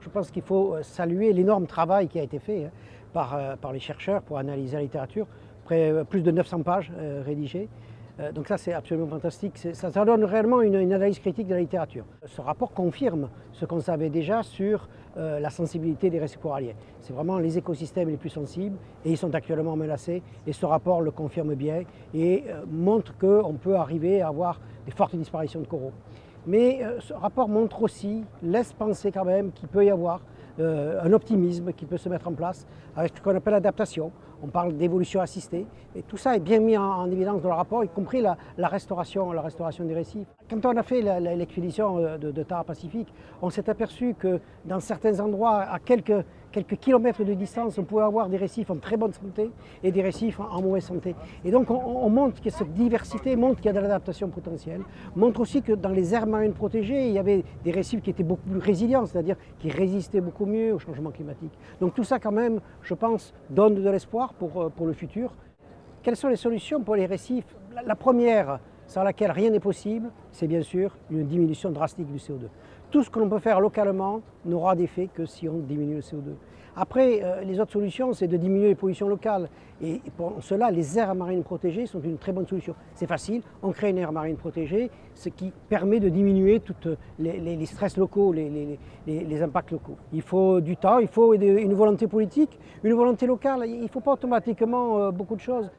Je pense qu'il faut euh, saluer l'énorme travail qui a été fait hein, par, euh, par, les chercheurs pour analyser la littérature, euh, plus de 900 pages rédigées. Donc ça c'est absolument fantastique, ça, donne réellement une, analyse critique de la littérature. Ce rapport confirme ce qu'on savait déjà sur euh, la sensibilité des récifs coralliens. C'est vraiment les écosystèmes les plus sensibles et ils sont actuellement menacés et ce rapport le confirme bien et euh, montre qu'on peut arriver à avoir des fortes disparitions de coraux. Mais euh, ce rapport montre aussi, laisse penser quand même qu'il peut y avoir euh, un optimisme qui peut se mettre en place avec ce qu'on appelle l'adaptation. On parle d'évolution assistée et tout ça est bien mis en, en, évidence dans le rapport, y compris la, la, restauration, la restauration des récifs. Quand on a fait l'expédition euh, de, de Tara Pacifique, on s'est aperçu que dans certains endroits, à quelques quelques kilomètres de distance, on pouvait avoir des récifs en très bonne santé et des récifs en, mauvaise santé. Et donc on, on montre que cette diversité montre qu'il y a de l'adaptation potentielle, montre aussi que dans les aires marines protégées, il y avait des récifs qui étaient beaucoup plus résilients, c'est-à-dire qui résistaient beaucoup mieux au changement climatique. Donc tout ça quand même, je pense, donne de l'espoir pour, euh, pour le futur. Quelles sont les solutions pour les récifs? La, la première, sans laquelle rien n'est possible, c'est bien sûr une diminution drastique du CO2. Tout ce que l'on peut faire localement n'aura d'effet que si on diminue le CO2. Après, euh, les autres solutions, c'est de diminuer les pollutions locales. Et pour cela, les aires marines protégées sont une très bonne solution. C'est facile, on crée une aire marine protégée, ce qui permet de diminuer tous les, les, stress locaux, les, les, impacts locaux. Il faut du temps, il faut une volonté politique, une volonté locale. Il ne faut pas automatiquement euh, beaucoup de choses.